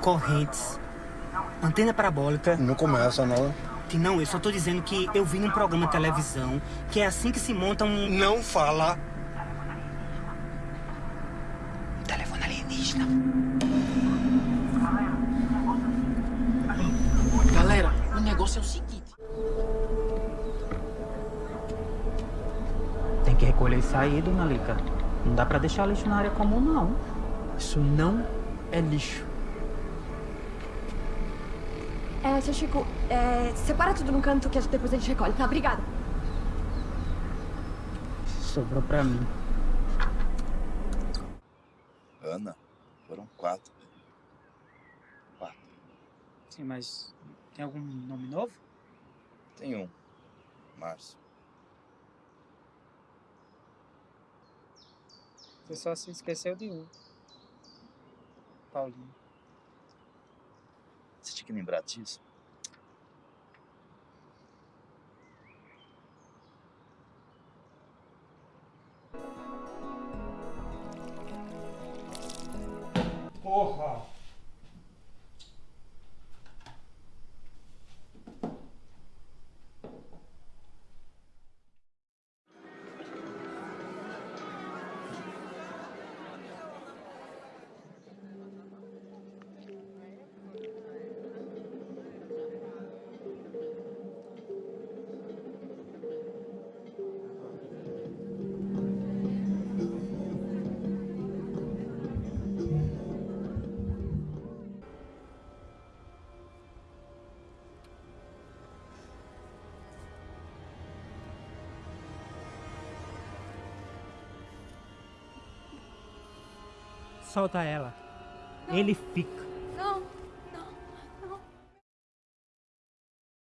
Correntes, antena parabólica. Não começa, não. Que não, eu só tô dizendo que eu vi num programa de televisão que é assim que se monta um. Não fala. Telefone alienígena. Galera, o negócio é o seguinte. Tem que recolher isso aí, dona Lica. Não dá pra deixar lixo na área comum, não. Isso não é lixo. É, seu Chico, é, separa tudo num canto que depois a gente recolhe, tá? Obrigada. Sobrou pra mim. Ana, foram quatro. Quatro. Sim, mas tem algum nome novo? Tem um. Márcio. Você só se esqueceu de um. Paulinho. Você tinha que lembrar disso? Porra! Solta ela. Ele fica.